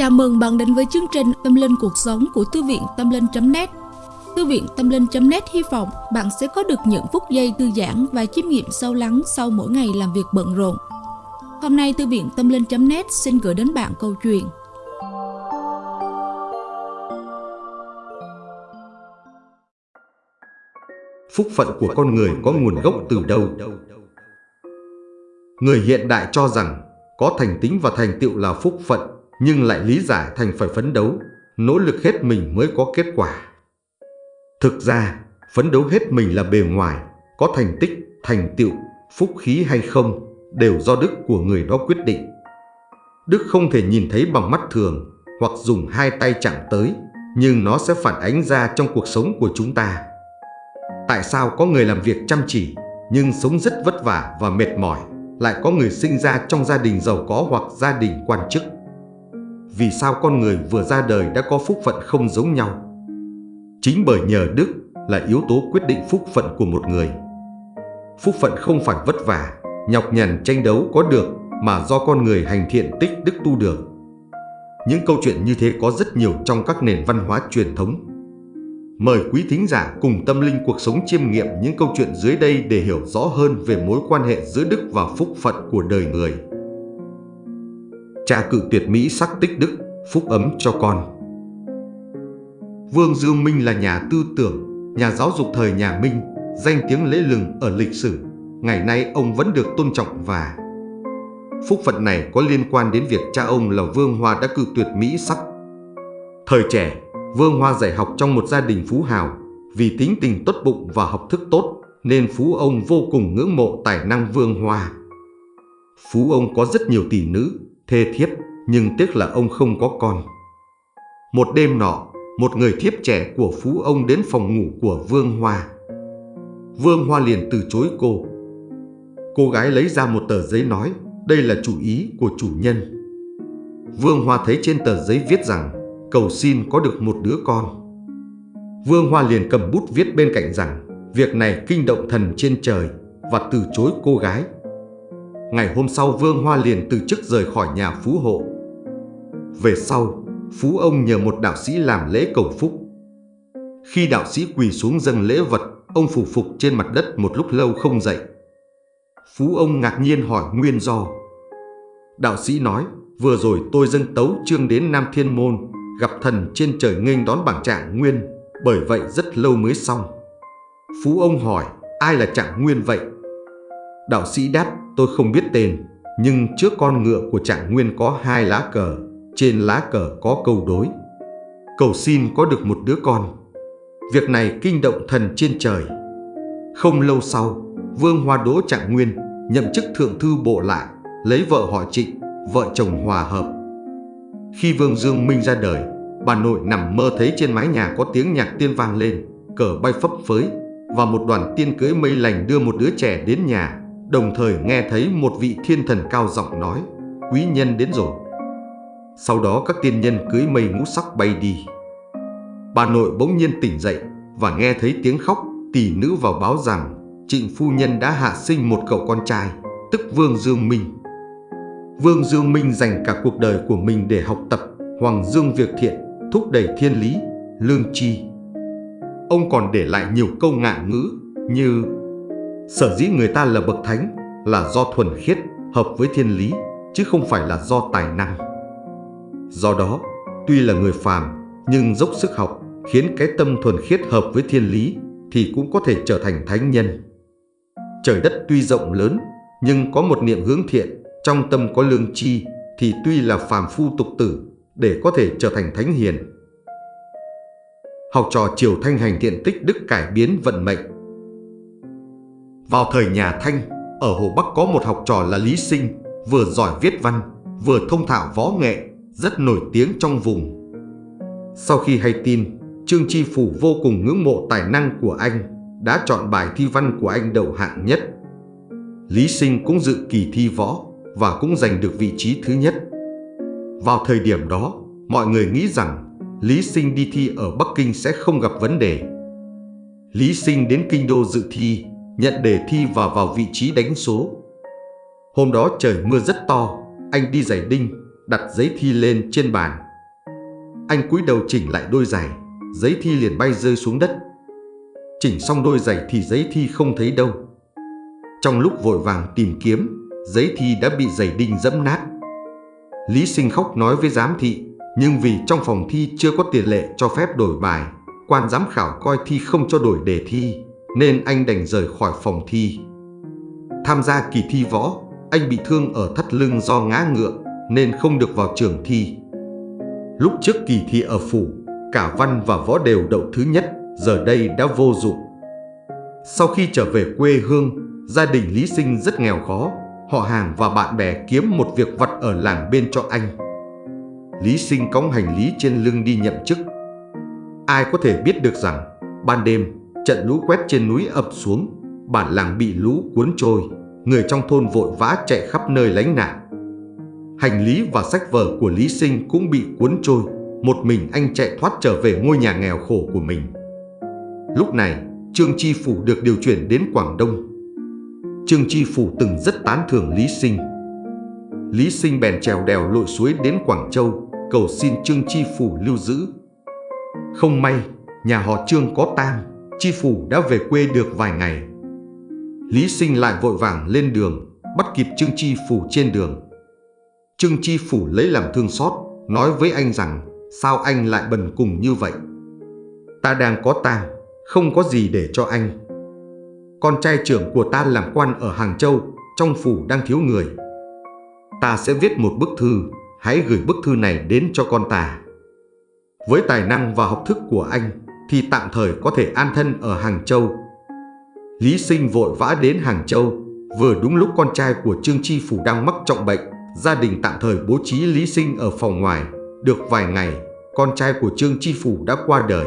Chào mừng bạn đến với chương trình Tâm Linh Cuộc Sống của Thư viện Tâm Linh.net Thư viện Tâm Linh.net hy vọng bạn sẽ có được những phút giây thư giãn và chiêm nghiệm sâu lắng sau mỗi ngày làm việc bận rộn. Hôm nay Thư viện Tâm Linh.net xin gửi đến bạn câu chuyện Phúc phận của con người có nguồn gốc từ đâu? Người hiện đại cho rằng có thành tính và thành tựu là phúc phận nhưng lại lý giải thành phải phấn đấu, nỗ lực hết mình mới có kết quả. Thực ra, phấn đấu hết mình là bề ngoài, có thành tích, thành tựu, phúc khí hay không đều do đức của người đó quyết định. Đức không thể nhìn thấy bằng mắt thường hoặc dùng hai tay chạm tới, nhưng nó sẽ phản ánh ra trong cuộc sống của chúng ta. Tại sao có người làm việc chăm chỉ nhưng sống rất vất vả và mệt mỏi, lại có người sinh ra trong gia đình giàu có hoặc gia đình quan chức? Vì sao con người vừa ra đời đã có phúc phận không giống nhau. Chính bởi nhờ đức là yếu tố quyết định phúc phận của một người. Phúc phận không phải vất vả, nhọc nhằn tranh đấu có được mà do con người hành thiện tích đức tu được. Những câu chuyện như thế có rất nhiều trong các nền văn hóa truyền thống. Mời quý thính giả cùng tâm linh cuộc sống chiêm nghiệm những câu chuyện dưới đây để hiểu rõ hơn về mối quan hệ giữa đức và phúc phận của đời người cha cự tuyệt Mỹ sắc tích đức, phúc ấm cho con. Vương Dương Minh là nhà tư tưởng, nhà giáo dục thời nhà Minh, danh tiếng lễ lừng ở lịch sử. Ngày nay ông vẫn được tôn trọng và phúc phận này có liên quan đến việc cha ông là Vương Hoa đã cự tuyệt Mỹ sắc. Thời trẻ, Vương Hoa dạy học trong một gia đình phú hào, vì tính tình tốt bụng và học thức tốt nên phú ông vô cùng ngưỡng mộ tài năng Vương Hoa. Phú ông có rất nhiều tỷ nữ, thê thiếp, nhưng tiếc là ông không có con. Một đêm nọ, một người thiếp trẻ của phú ông đến phòng ngủ của Vương Hoa. Vương Hoa liền từ chối cô. Cô gái lấy ra một tờ giấy nói, đây là chủ ý của chủ nhân. Vương Hoa thấy trên tờ giấy viết rằng, cầu xin có được một đứa con. Vương Hoa liền cầm bút viết bên cạnh rằng, việc này kinh động thần trên trời và từ chối cô gái Ngày hôm sau Vương Hoa liền từ chức rời khỏi nhà Phú Hộ. Về sau, Phú ông nhờ một đạo sĩ làm lễ cầu phúc. Khi đạo sĩ quỳ xuống dâng lễ vật, ông phủ phục trên mặt đất một lúc lâu không dậy. Phú ông ngạc nhiên hỏi nguyên do. Đạo sĩ nói, vừa rồi tôi dâng tấu trương đến Nam Thiên Môn, gặp thần trên trời nghênh đón bảng trạng nguyên, bởi vậy rất lâu mới xong. Phú ông hỏi, ai là trạng nguyên vậy? Đạo sĩ đáp, tôi không biết tên, nhưng trước con ngựa của trạng nguyên có hai lá cờ, trên lá cờ có câu đối. Cầu xin có được một đứa con. Việc này kinh động thần trên trời. Không lâu sau, Vương Hoa Đỗ Trạng Nguyên nhậm chức thượng thư bộ lại, lấy vợ họ Trịnh, vợ chồng hòa hợp. Khi Vương Dương Minh ra đời, bà nội nằm mơ thấy trên mái nhà có tiếng nhạc tiên vang lên, cờ bay phấp phới và một đoàn tiên cưới mây lành đưa một đứa trẻ đến nhà đồng thời nghe thấy một vị thiên thần cao giọng nói, quý nhân đến rồi. Sau đó các tiên nhân cưới mây ngũ sắc bay đi. Bà nội bỗng nhiên tỉnh dậy và nghe thấy tiếng khóc, tỷ nữ vào báo rằng trịnh phu nhân đã hạ sinh một cậu con trai, tức Vương Dương Minh. Vương Dương Minh dành cả cuộc đời của mình để học tập Hoàng Dương việc thiện, thúc đẩy thiên lý, lương tri. Ông còn để lại nhiều câu ngạn ngữ như Sở dĩ người ta là bậc thánh là do thuần khiết, hợp với thiên lý, chứ không phải là do tài năng. Do đó, tuy là người phàm, nhưng dốc sức học, khiến cái tâm thuần khiết hợp với thiên lý, thì cũng có thể trở thành thánh nhân. Trời đất tuy rộng lớn, nhưng có một niệm hướng thiện, trong tâm có lương chi, thì tuy là phàm phu tục tử, để có thể trở thành thánh hiền. Học trò Triều Thanh hành thiện tích đức cải biến vận mệnh, vào thời nhà Thanh, ở Hồ Bắc có một học trò là Lý Sinh, vừa giỏi viết văn, vừa thông thạo võ nghệ, rất nổi tiếng trong vùng. Sau khi hay tin, Trương Chi Phủ vô cùng ngưỡng mộ tài năng của anh, đã chọn bài thi văn của anh đầu hạng nhất. Lý Sinh cũng dự kỳ thi võ và cũng giành được vị trí thứ nhất. Vào thời điểm đó, mọi người nghĩ rằng Lý Sinh đi thi ở Bắc Kinh sẽ không gặp vấn đề. Lý Sinh đến Kinh Đô dự thi nhận đề thi và vào vị trí đánh số. Hôm đó trời mưa rất to, anh đi giày đinh, đặt giấy thi lên trên bàn, anh cúi đầu chỉnh lại đôi giày, giấy thi liền bay rơi xuống đất. Chỉnh xong đôi giày thì giấy thi không thấy đâu. Trong lúc vội vàng tìm kiếm, giấy thi đã bị giày đinh dẫm nát. Lý sinh khóc nói với giám thị, nhưng vì trong phòng thi chưa có tiền lệ cho phép đổi bài, quan giám khảo coi thi không cho đổi đề thi, nên anh đành rời khỏi phòng thi. Tham gia kỳ thi võ, anh bị thương ở thắt lưng do ngã ngựa nên không được vào trường thi. Lúc trước kỳ thi ở phủ, cả văn và võ đều đậu thứ nhất, giờ đây đã vô dụng. Sau khi trở về quê hương, gia đình Lý Sinh rất nghèo khó, họ hàng và bạn bè kiếm một việc vặt ở làng bên cho anh. Lý Sinh cõng hành lý trên lưng đi nhậm chức. Ai có thể biết được rằng, ban đêm, trận lũ quét trên núi ập xuống, bản làng bị lũ cuốn trôi, người trong thôn vội vã chạy khắp nơi lánh nạn. Hành lý và sách vở của Lý Sinh cũng bị cuốn trôi, một mình anh chạy thoát trở về ngôi nhà nghèo khổ của mình. Lúc này, Trương Chi Phủ được điều chuyển đến Quảng Đông. Trương Chi Phủ từng rất tán thưởng Lý Sinh. Lý Sinh bèn trèo đèo lội suối đến Quảng Châu, cầu xin Trương Chi Phủ lưu giữ. Không may, nhà họ Trương có tang, Chi Phủ đã về quê được vài ngày. Lý Sinh lại vội vàng lên đường, bắt kịp Trương Chi Phủ trên đường. Trương Chi Phủ lấy làm thương xót, nói với anh rằng sao anh lại bần cùng như vậy. Ta đang có tang, không có gì để cho anh. Con trai trưởng của ta làm quan ở Hàng Châu, trong phủ đang thiếu người. Ta sẽ viết một bức thư, hãy gửi bức thư này đến cho con ta. Với tài năng và học thức của anh thì tạm thời có thể an thân ở Hàng Châu. Lý Sinh vội vã đến Hàng Châu, vừa đúng lúc con trai của Trương Chi Phủ đang mắc trọng bệnh, gia đình tạm thời bố trí Lý Sinh ở phòng ngoài. Được vài ngày, con trai của Trương Chi Phủ đã qua đời.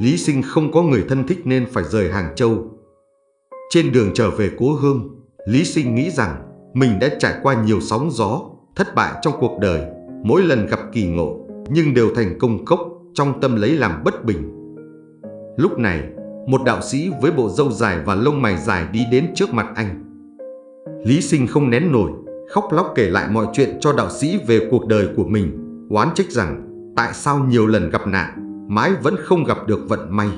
Lý Sinh không có người thân thích nên phải rời Hàng Châu. Trên đường trở về cố hương, Lý Sinh nghĩ rằng mình đã trải qua nhiều sóng gió, thất bại trong cuộc đời, mỗi lần gặp kỳ ngộ, nhưng đều thành công cốc, trong tâm lấy làm bất bình. Lúc này, một đạo sĩ với bộ râu dài và lông mày dài đi đến trước mặt anh. Lý Sinh không nén nổi, khóc lóc kể lại mọi chuyện cho đạo sĩ về cuộc đời của mình, oán trách rằng tại sao nhiều lần gặp nạn, mãi vẫn không gặp được vận may.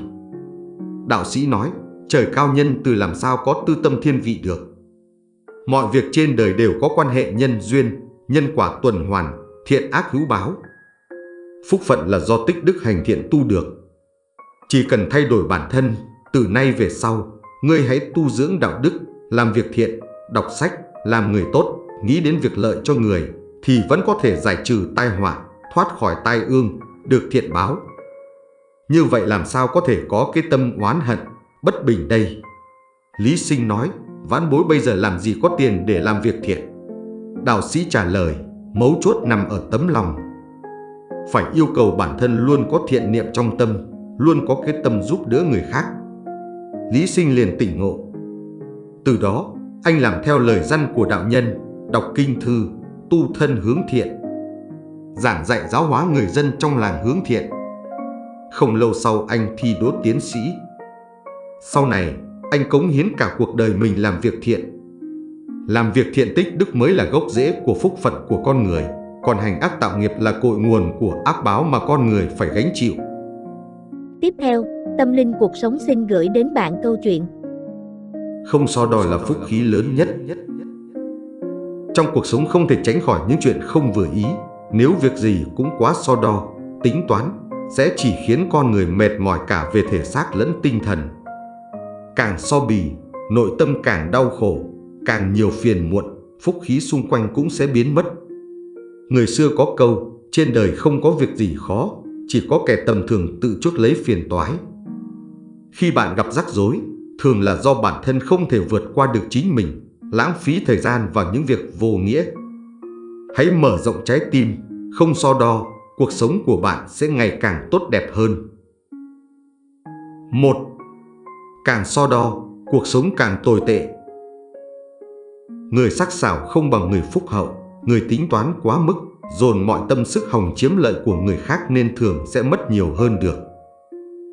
Đạo sĩ nói, trời cao nhân từ làm sao có tư tâm thiên vị được. Mọi việc trên đời đều có quan hệ nhân duyên, nhân quả tuần hoàn, thiện ác hữu báo. Phúc phận là do tích đức hành thiện tu được. Chỉ cần thay đổi bản thân, từ nay về sau, ngươi hãy tu dưỡng đạo đức, làm việc thiện, đọc sách, làm người tốt, nghĩ đến việc lợi cho người, thì vẫn có thể giải trừ tai họa, thoát khỏi tai ương, được thiện báo. Như vậy làm sao có thể có cái tâm oán hận, bất bình đây? Lý Sinh nói, vãn bối bây giờ làm gì có tiền để làm việc thiện? Đạo sĩ trả lời, mấu chốt nằm ở tấm lòng. Phải yêu cầu bản thân luôn có thiện niệm trong tâm, luôn có cái tâm giúp đỡ người khác. Lý Sinh liền tỉnh ngộ. Từ đó, anh làm theo lời dân của đạo nhân, đọc kinh thư, tu thân hướng thiện. Giảng dạy giáo hóa người dân trong làng hướng thiện. Không lâu sau anh thi đỗ tiến sĩ. Sau này, anh cống hiến cả cuộc đời mình làm việc thiện. Làm việc thiện tích đức mới là gốc rễ của phúc phận của con người, còn hành ác tạo nghiệp là cội nguồn của ác báo mà con người phải gánh chịu. Tiếp theo, Tâm Linh Cuộc Sống xin gửi đến bạn câu chuyện Không so đo là phúc khí lớn nhất. Trong cuộc sống không thể tránh khỏi những chuyện không vừa ý, nếu việc gì cũng quá so đo, tính toán, sẽ chỉ khiến con người mệt mỏi cả về thể xác lẫn tinh thần. Càng so bì, nội tâm càng đau khổ, càng nhiều phiền muộn, phúc khí xung quanh cũng sẽ biến mất. Người xưa có câu, trên đời không có việc gì khó, chỉ có kẻ tầm thường tự chuốc lấy phiền toái. Khi bạn gặp rắc rối, thường là do bản thân không thể vượt qua được chính mình, lãng phí thời gian vào những việc vô nghĩa. Hãy mở rộng trái tim, không so đo, cuộc sống của bạn sẽ ngày càng tốt đẹp hơn. 1. Càng so đo, cuộc sống càng tồi tệ. Người sắc sảo không bằng người phúc hậu, người tính toán quá mức, dồn mọi tâm sức hòng chiếm lợi của người khác nên thường sẽ mất nhiều hơn được.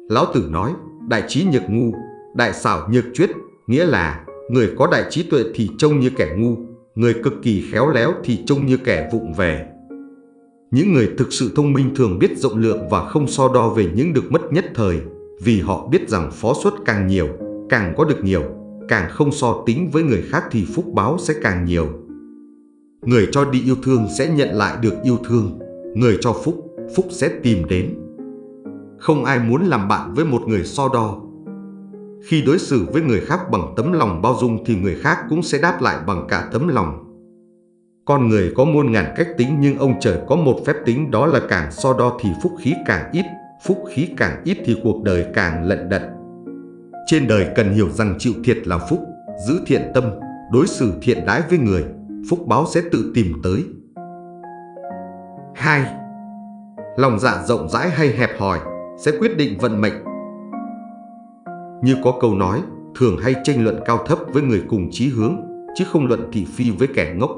Lão Tử nói, đại trí nhược ngu, đại xảo nhược chuyết, nghĩa là người có đại trí tuệ thì trông như kẻ ngu, người cực kỳ khéo léo thì trông như kẻ vụng về. Những người thực sự thông minh thường biết rộng lượng và không so đo về những được mất nhất thời, vì họ biết rằng phó suất càng nhiều, càng có được nhiều, càng không so tính với người khác thì phúc báo sẽ càng nhiều. Người cho đi yêu thương sẽ nhận lại được yêu thương, người cho phúc, phúc sẽ tìm đến. Không ai muốn làm bạn với một người so đo. Khi đối xử với người khác bằng tấm lòng bao dung thì người khác cũng sẽ đáp lại bằng cả tấm lòng. Con người có muôn ngàn cách tính nhưng ông trời có một phép tính đó là càng so đo thì phúc khí càng ít, phúc khí càng ít thì cuộc đời càng lận đận. Trên đời cần hiểu rằng chịu thiệt là phúc, giữ thiện tâm, đối xử thiện đãi với người, phúc báo sẽ tự tìm tới. 2. Lòng dạ rộng rãi hay hẹp hòi sẽ quyết định vận mệnh. Như có câu nói, thường hay tranh luận cao thấp với người cùng chí hướng, chứ không luận thị phi với kẻ ngốc.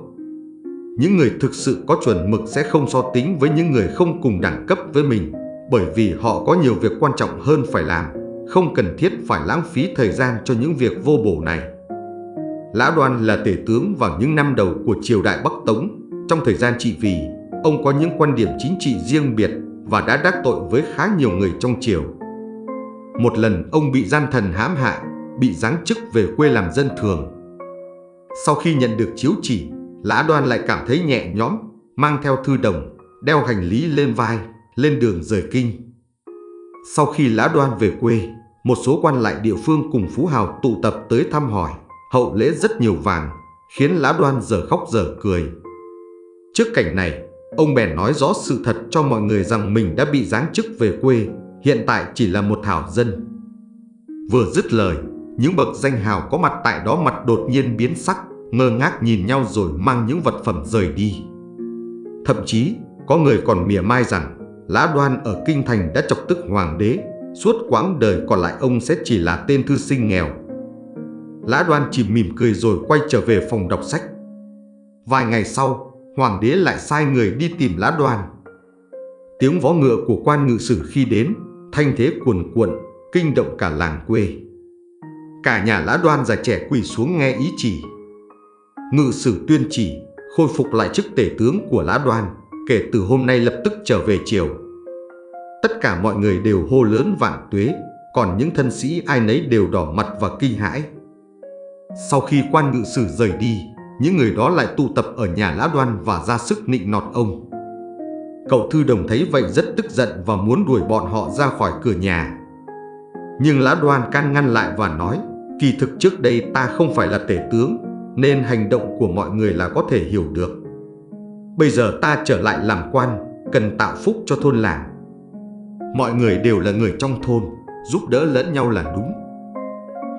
Những người thực sự có chuẩn mực sẽ không so tính với những người không cùng đẳng cấp với mình, bởi vì họ có nhiều việc quan trọng hơn phải làm, không cần thiết phải lãng phí thời gian cho những việc vô bổ này. Lã Đoan là tể tướng vào những năm đầu của triều đại Bắc Tống. Trong thời gian trị vì, ông có những quan điểm chính trị riêng biệt và đã đắc tội với khá nhiều người trong triều. Một lần ông bị gian thần hãm hại, bị giáng chức về quê làm dân thường. Sau khi nhận được chiếu chỉ, Lã Đoan lại cảm thấy nhẹ nhõm, mang theo thư đồng, đeo hành lý lên vai, lên đường rời kinh. Sau khi Lã Đoan về quê, một số quan lại địa phương cùng Phú Hào tụ tập tới thăm hỏi, hậu lễ rất nhiều vàng, khiến lá Đoan giờ khóc giờ cười. Trước cảnh này, ông bèn nói rõ sự thật cho mọi người rằng mình đã bị giáng chức về quê, hiện tại chỉ là một thảo dân. Vừa dứt lời, những bậc danh hào có mặt tại đó mặt đột nhiên biến sắc, ngơ ngác nhìn nhau rồi mang những vật phẩm rời đi. Thậm chí, có người còn mỉa mai rằng Lã Đoan ở Kinh Thành đã chọc tức hoàng đế, suốt quãng đời còn lại ông sẽ chỉ là tên thư sinh nghèo. Lã Đoan chỉ mỉm cười rồi quay trở về phòng đọc sách. Vài ngày sau, hoàng đế lại sai người đi tìm Lã Đoan. Tiếng vó ngựa của quan ngự sử khi đến, thanh thế cuồn cuộn, kinh động cả làng quê. Cả nhà Lã Đoan già trẻ quỳ xuống nghe ý chỉ. Ngự sử tuyên chỉ, khôi phục lại chức tể tướng của Lã Đoan, kể từ hôm nay lập tức trở về triều. Tất cả mọi người đều hô lớn vạn tuế, còn những thân sĩ ai nấy đều đỏ mặt và kinh hãi. Sau khi quan ngự sử rời đi, những người đó lại tụ tập ở nhà Lã Đoan và ra sức nịnh nọt ông. Cậu thư đồng thấy vậy rất tức giận và muốn đuổi bọn họ ra khỏi cửa nhà. Nhưng Lã Đoan can ngăn lại và nói, kỳ thực trước đây ta không phải là tể tướng, nên hành động của mọi người là có thể hiểu được. Bây giờ ta trở lại làm quan, cần tạo phúc cho thôn làng. Mọi người đều là người trong thôn, giúp đỡ lẫn nhau là đúng.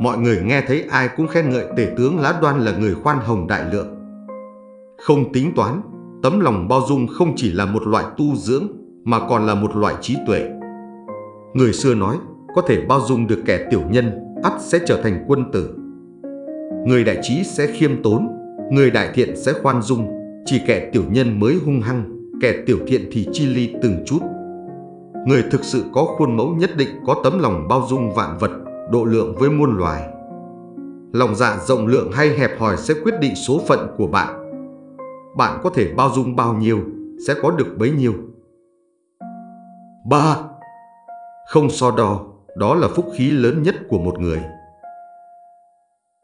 Mọi người nghe thấy ai cũng khen ngợi tể tướng Lá Đoan là người khoan hồng đại lượng. Không tính toán, tấm lòng bao dung không chỉ là một loại tu dưỡng mà còn là một loại trí tuệ. Người xưa nói, có thể bao dung được kẻ tiểu nhân, ắt sẽ trở thành quân tử. Người đại trí sẽ khiêm tốn, người đại thiện sẽ khoan dung, chỉ kẻ tiểu nhân mới hung hăng, kẻ tiểu thiện thì chi ly từng chút. Người thực sự có khuôn mẫu nhất định có tấm lòng bao dung vạn vật, độ lượng với muôn loài. Lòng dạ rộng lượng hay hẹp hòi sẽ quyết định số phận của bạn. Bạn có thể bao dung bao nhiêu, sẽ có được bấy nhiêu. 3. Không so đo, đó là phúc khí lớn nhất của một người.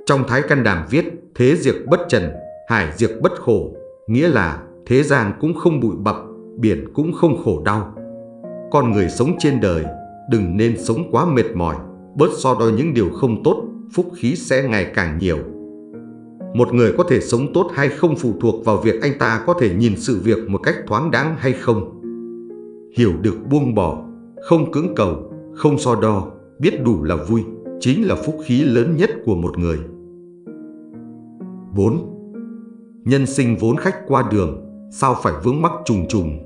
Trong Thái Căn Đàm viết, thế diệt bất trần, hải diệt bất khổ, nghĩa là thế gian cũng không bụi bặm, biển cũng không khổ đau. Con người sống trên đời, đừng nên sống quá mệt mỏi, bớt so đo những điều không tốt, phúc khí sẽ ngày càng nhiều. Một người có thể sống tốt hay không phụ thuộc vào việc anh ta có thể nhìn sự việc một cách thoáng đáng hay không. Hiểu được buông bỏ, không cưỡng cầu, không so đo, biết đủ là vui, chính là phúc khí lớn nhất của một người. 4. Nhân sinh vốn khách qua đường, sao phải vướng mắc trùng trùng.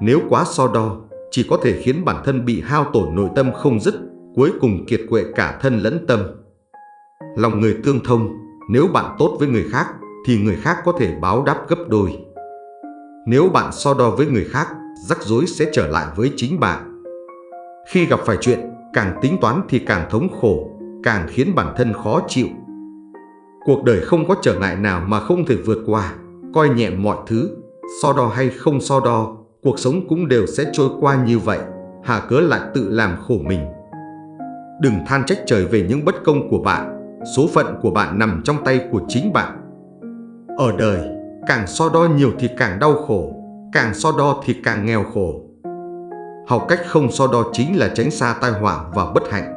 Nếu quá so đo, chỉ có thể khiến bản thân bị hao tổn nội tâm không dứt, cuối cùng kiệt quệ cả thân lẫn tâm. Lòng người tương thông, nếu bạn tốt với người khác, thì người khác có thể báo đáp gấp đôi. Nếu bạn so đo với người khác, rắc rối sẽ trở lại với chính bạn. Khi gặp phải chuyện, càng tính toán thì càng thống khổ, càng khiến bản thân khó chịu. Cuộc đời không có trở ngại nào mà không thể vượt qua, coi nhẹ mọi thứ, so đo hay không so đo, cuộc sống cũng đều sẽ trôi qua như vậy, hà cớ lại tự làm khổ mình. Đừng than trách trời về những bất công của bạn, số phận của bạn nằm trong tay của chính bạn. Ở đời, càng so đo nhiều thì càng đau khổ, càng so đo thì càng nghèo khổ. Học cách không so đo chính là tránh xa tai họa và bất hạnh.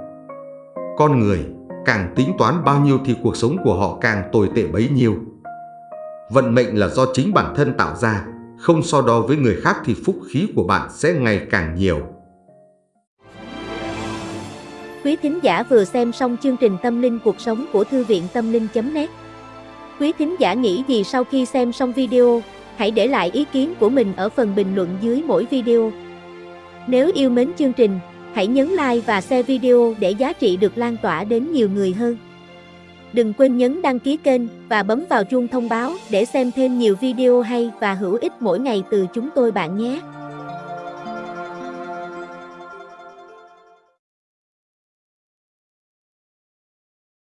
Con người càng tính toán bao nhiêu thì cuộc sống của họ càng tồi tệ bấy nhiêu. Vận mệnh là do chính bản thân tạo ra, không so đo với người khác thì phúc khí của bạn sẽ ngày càng nhiều. Quý thính giả vừa xem xong chương trình Tâm linh cuộc sống của Thư viện Tâm linh.net Quý thính giả nghĩ gì sau khi xem xong video, hãy để lại ý kiến của mình ở phần bình luận dưới mỗi video. Nếu yêu mến chương trình, hãy nhấn like và share video để giá trị được lan tỏa đến nhiều người hơn. Đừng quên nhấn đăng ký kênh và bấm vào chuông thông báo để xem thêm nhiều video hay và hữu ích mỗi ngày từ chúng tôi bạn nhé.